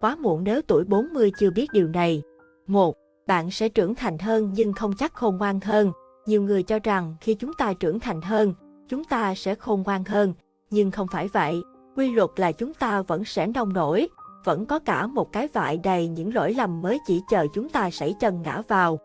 Quá muộn nếu tuổi 40 chưa biết điều này. 1. Bạn sẽ trưởng thành hơn nhưng không chắc khôn ngoan hơn. Nhiều người cho rằng khi chúng ta trưởng thành hơn, chúng ta sẽ khôn ngoan hơn, nhưng không phải vậy. Quy luật là chúng ta vẫn sẽ nông nổi, vẫn có cả một cái vại đầy những lỗi lầm mới chỉ chờ chúng ta sảy chân ngã vào.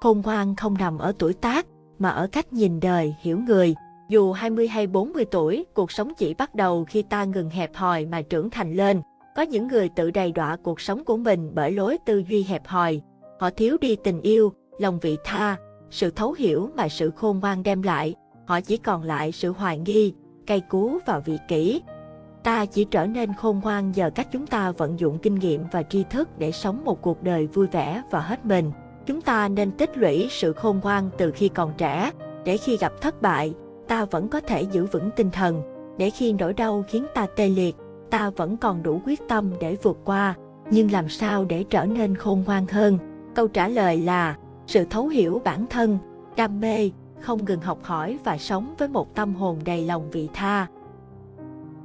Khôn ngoan không nằm ở tuổi tác, mà ở cách nhìn đời, hiểu người. Dù 20 hay 40 tuổi, cuộc sống chỉ bắt đầu khi ta ngừng hẹp hòi mà trưởng thành lên. Có những người tự đầy đọa cuộc sống của mình bởi lối tư duy hẹp hòi. Họ thiếu đi tình yêu, lòng vị tha, sự thấu hiểu mà sự khôn ngoan đem lại. Họ chỉ còn lại sự hoài nghi, cay cú và vị kỷ. Ta chỉ trở nên khôn ngoan nhờ cách chúng ta vận dụng kinh nghiệm và tri thức để sống một cuộc đời vui vẻ và hết mình. Chúng ta nên tích lũy sự khôn ngoan từ khi còn trẻ, để khi gặp thất bại, ta vẫn có thể giữ vững tinh thần, để khi nỗi đau khiến ta tê liệt, ta vẫn còn đủ quyết tâm để vượt qua. Nhưng làm sao để trở nên khôn ngoan hơn? Câu trả lời là sự thấu hiểu bản thân, đam mê, không ngừng học hỏi và sống với một tâm hồn đầy lòng vị tha.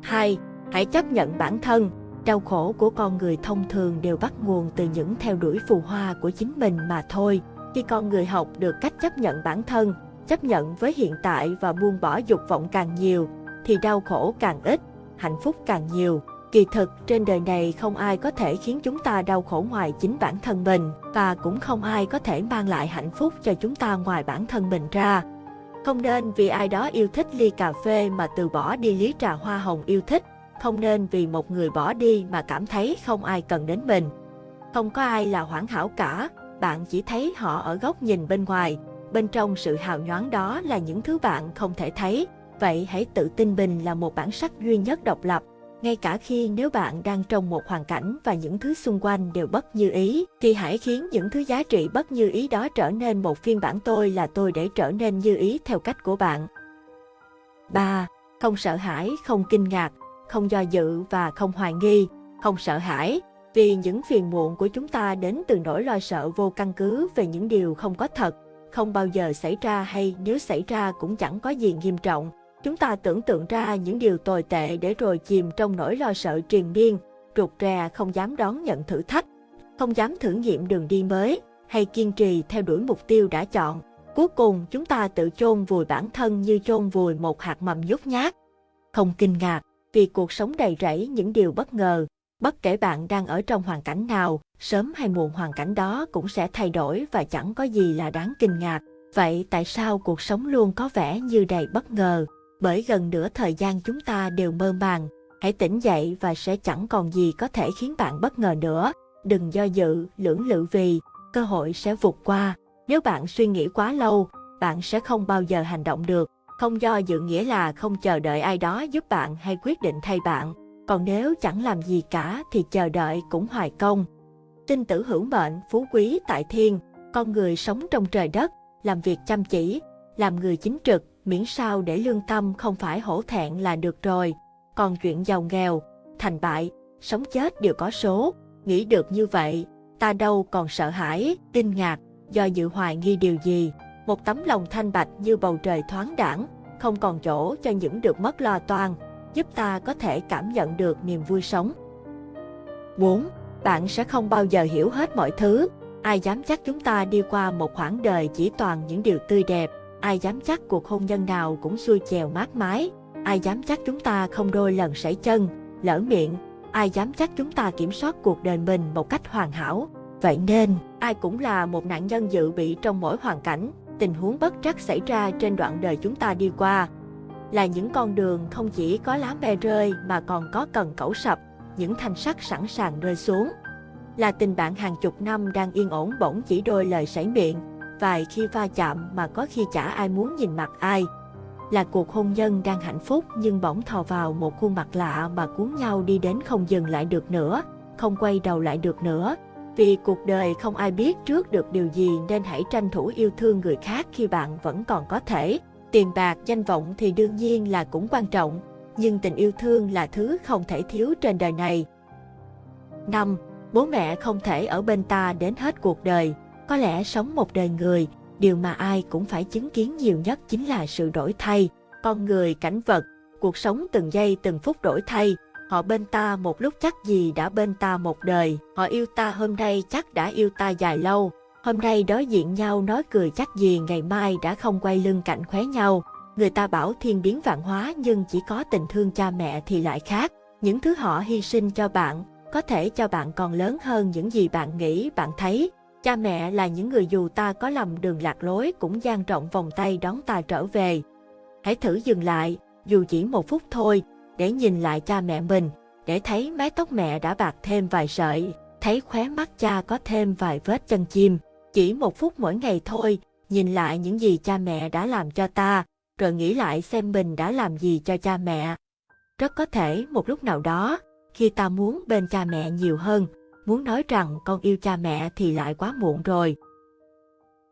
2. Hãy chấp nhận bản thân. Đau khổ của con người thông thường đều bắt nguồn từ những theo đuổi phù hoa của chính mình mà thôi. Khi con người học được cách chấp nhận bản thân, chấp nhận với hiện tại và buông bỏ dục vọng càng nhiều, thì đau khổ càng ít, hạnh phúc càng nhiều. Kỳ thực, trên đời này không ai có thể khiến chúng ta đau khổ ngoài chính bản thân mình, và cũng không ai có thể mang lại hạnh phúc cho chúng ta ngoài bản thân mình ra. Không nên vì ai đó yêu thích ly cà phê mà từ bỏ đi lý trà hoa hồng yêu thích, không nên vì một người bỏ đi mà cảm thấy không ai cần đến mình. Không có ai là hoàn hảo cả, bạn chỉ thấy họ ở góc nhìn bên ngoài, bên trong sự hào nhoáng đó là những thứ bạn không thể thấy. Vậy hãy tự tin mình là một bản sắc duy nhất độc lập, ngay cả khi nếu bạn đang trong một hoàn cảnh và những thứ xung quanh đều bất như ý, thì hãy khiến những thứ giá trị bất như ý đó trở nên một phiên bản tôi là tôi để trở nên như ý theo cách của bạn. 3. Không sợ hãi, không kinh ngạc, không do dự và không hoài nghi, không sợ hãi, vì những phiền muộn của chúng ta đến từ nỗi lo sợ vô căn cứ về những điều không có thật, không bao giờ xảy ra hay nếu xảy ra cũng chẳng có gì nghiêm trọng. Chúng ta tưởng tượng ra những điều tồi tệ để rồi chìm trong nỗi lo sợ triền miên, rụt rè không dám đón nhận thử thách, không dám thử nghiệm đường đi mới, hay kiên trì theo đuổi mục tiêu đã chọn. Cuối cùng chúng ta tự chôn vùi bản thân như chôn vùi một hạt mầm nhút nhát. Không kinh ngạc, vì cuộc sống đầy rẫy những điều bất ngờ. Bất kể bạn đang ở trong hoàn cảnh nào, sớm hay muộn hoàn cảnh đó cũng sẽ thay đổi và chẳng có gì là đáng kinh ngạc. Vậy tại sao cuộc sống luôn có vẻ như đầy bất ngờ? Bởi gần nửa thời gian chúng ta đều mơ màng. Hãy tỉnh dậy và sẽ chẳng còn gì có thể khiến bạn bất ngờ nữa. Đừng do dự, lưỡng lự vì, cơ hội sẽ vụt qua. Nếu bạn suy nghĩ quá lâu, bạn sẽ không bao giờ hành động được. Không do dự nghĩa là không chờ đợi ai đó giúp bạn hay quyết định thay bạn. Còn nếu chẳng làm gì cả thì chờ đợi cũng hoài công. Tinh tử hữu mệnh, phú quý tại thiên, con người sống trong trời đất, làm việc chăm chỉ, làm người chính trực, miễn sao để lương tâm không phải hổ thẹn là được rồi. Còn chuyện giàu nghèo, thành bại, sống chết đều có số. Nghĩ được như vậy, ta đâu còn sợ hãi, kinh ngạc, do dự hoài nghi điều gì. Một tấm lòng thanh bạch như bầu trời thoáng đẳng, không còn chỗ cho những được mất lo toan, giúp ta có thể cảm nhận được niềm vui sống. 4. Bạn sẽ không bao giờ hiểu hết mọi thứ. Ai dám chắc chúng ta đi qua một khoảng đời chỉ toàn những điều tươi đẹp. Ai dám chắc cuộc hôn nhân nào cũng xuôi chèo mát mái. Ai dám chắc chúng ta không đôi lần sảy chân, lỡ miệng. Ai dám chắc chúng ta kiểm soát cuộc đời mình một cách hoàn hảo. Vậy nên, ai cũng là một nạn nhân dự bị trong mỗi hoàn cảnh, tình huống bất trắc xảy ra trên đoạn đời chúng ta đi qua. Là những con đường không chỉ có lá me rơi mà còn có cần cẩu sập, những thanh sắt sẵn sàng rơi xuống. Là tình bạn hàng chục năm đang yên ổn bỗng chỉ đôi lời sảy miệng, vài khi va chạm mà có khi chả ai muốn nhìn mặt ai. Là cuộc hôn nhân đang hạnh phúc nhưng bỗng thò vào một khuôn mặt lạ mà cuốn nhau đi đến không dừng lại được nữa, không quay đầu lại được nữa. Vì cuộc đời không ai biết trước được điều gì nên hãy tranh thủ yêu thương người khác khi bạn vẫn còn có thể. Tiền bạc, danh vọng thì đương nhiên là cũng quan trọng, nhưng tình yêu thương là thứ không thể thiếu trên đời này. 5. Bố mẹ không thể ở bên ta đến hết cuộc đời. Có lẽ sống một đời người, điều mà ai cũng phải chứng kiến nhiều nhất chính là sự đổi thay. Con người, cảnh vật, cuộc sống từng giây từng phút đổi thay. Họ bên ta một lúc chắc gì đã bên ta một đời, họ yêu ta hôm nay chắc đã yêu ta dài lâu. Hôm nay đối diện nhau nói cười chắc gì ngày mai đã không quay lưng cạnh khóe nhau. Người ta bảo thiên biến vạn hóa nhưng chỉ có tình thương cha mẹ thì lại khác. Những thứ họ hy sinh cho bạn, có thể cho bạn còn lớn hơn những gì bạn nghĩ, bạn thấy. Cha mẹ là những người dù ta có lầm đường lạc lối cũng dang rộng vòng tay đón ta trở về. Hãy thử dừng lại, dù chỉ một phút thôi, để nhìn lại cha mẹ mình, để thấy mái tóc mẹ đã bạc thêm vài sợi, thấy khóe mắt cha có thêm vài vết chân chim. Chỉ một phút mỗi ngày thôi, nhìn lại những gì cha mẹ đã làm cho ta, rồi nghĩ lại xem mình đã làm gì cho cha mẹ. Rất có thể một lúc nào đó, khi ta muốn bên cha mẹ nhiều hơn, muốn nói rằng con yêu cha mẹ thì lại quá muộn rồi.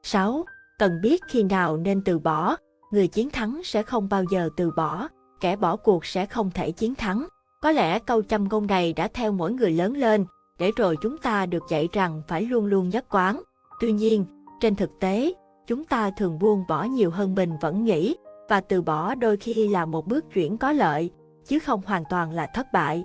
6. Cần biết khi nào nên từ bỏ, người chiến thắng sẽ không bao giờ từ bỏ, kẻ bỏ cuộc sẽ không thể chiến thắng. Có lẽ câu châm ngôn này đã theo mỗi người lớn lên, để rồi chúng ta được dạy rằng phải luôn luôn nhất quán. Tuy nhiên, trên thực tế, chúng ta thường buông bỏ nhiều hơn mình vẫn nghĩ, và từ bỏ đôi khi là một bước chuyển có lợi, chứ không hoàn toàn là thất bại.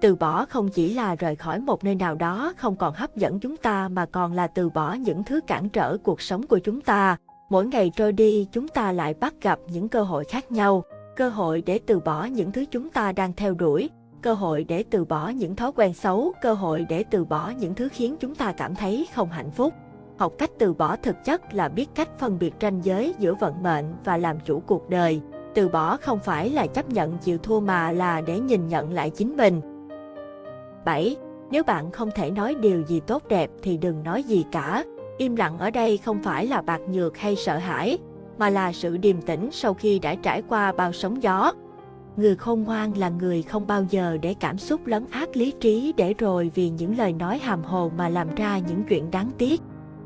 Từ bỏ không chỉ là rời khỏi một nơi nào đó không còn hấp dẫn chúng ta mà còn là từ bỏ những thứ cản trở cuộc sống của chúng ta. Mỗi ngày trôi đi chúng ta lại bắt gặp những cơ hội khác nhau, cơ hội để từ bỏ những thứ chúng ta đang theo đuổi, cơ hội để từ bỏ những thói quen xấu, cơ hội để từ bỏ những thứ khiến chúng ta cảm thấy không hạnh phúc. Học cách từ bỏ thực chất là biết cách phân biệt ranh giới giữa vận mệnh và làm chủ cuộc đời. Từ bỏ không phải là chấp nhận chịu thua mà là để nhìn nhận lại chính mình. 7. Nếu bạn không thể nói điều gì tốt đẹp thì đừng nói gì cả. Im lặng ở đây không phải là bạc nhược hay sợ hãi, mà là sự điềm tĩnh sau khi đã trải qua bao sóng gió. Người khôn ngoan là người không bao giờ để cảm xúc lấn át lý trí để rồi vì những lời nói hàm hồ mà làm ra những chuyện đáng tiếc.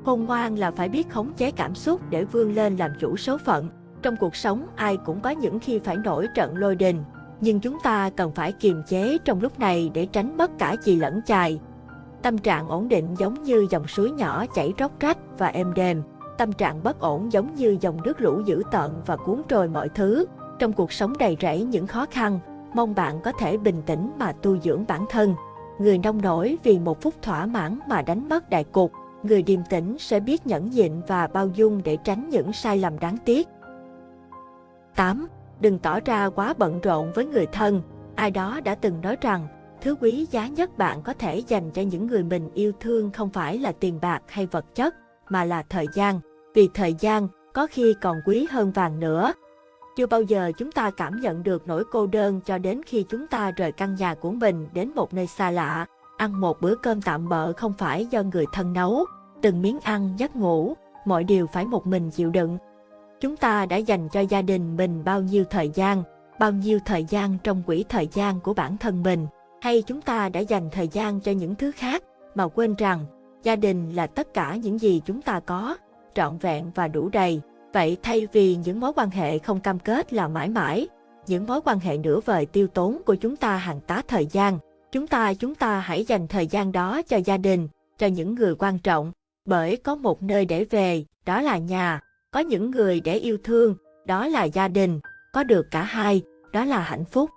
Khôn ngoan là phải biết khống chế cảm xúc để vươn lên làm chủ số phận. Trong cuộc sống ai cũng có những khi phải nổi trận lôi đình, nhưng chúng ta cần phải kiềm chế trong lúc này để tránh mất cả chì lẫn chài. Tâm trạng ổn định giống như dòng suối nhỏ chảy róc rách và êm đềm. Tâm trạng bất ổn giống như dòng nước lũ dữ tợn và cuốn trôi mọi thứ. Trong cuộc sống đầy rẫy những khó khăn, mong bạn có thể bình tĩnh mà tu dưỡng bản thân. Người nông nổi vì một phút thỏa mãn mà đánh mất đại cục, người điềm tĩnh sẽ biết nhẫn nhịn và bao dung để tránh những sai lầm đáng tiếc. 8. Đừng tỏ ra quá bận rộn với người thân. Ai đó đã từng nói rằng, thứ quý giá nhất bạn có thể dành cho những người mình yêu thương không phải là tiền bạc hay vật chất, mà là thời gian. Vì thời gian có khi còn quý hơn vàng nữa. Chưa bao giờ chúng ta cảm nhận được nỗi cô đơn cho đến khi chúng ta rời căn nhà của mình đến một nơi xa lạ. Ăn một bữa cơm tạm bợ không phải do người thân nấu, từng miếng ăn, giấc ngủ, mọi điều phải một mình chịu đựng. Chúng ta đã dành cho gia đình mình bao nhiêu thời gian, bao nhiêu thời gian trong quỹ thời gian của bản thân mình, hay chúng ta đã dành thời gian cho những thứ khác mà quên rằng gia đình là tất cả những gì chúng ta có, trọn vẹn và đủ đầy. Vậy thay vì những mối quan hệ không cam kết là mãi mãi, những mối quan hệ nửa vời tiêu tốn của chúng ta hàng tá thời gian, chúng ta chúng ta hãy dành thời gian đó cho gia đình, cho những người quan trọng, bởi có một nơi để về, đó là nhà, có những người để yêu thương, đó là gia đình, có được cả hai, đó là hạnh phúc.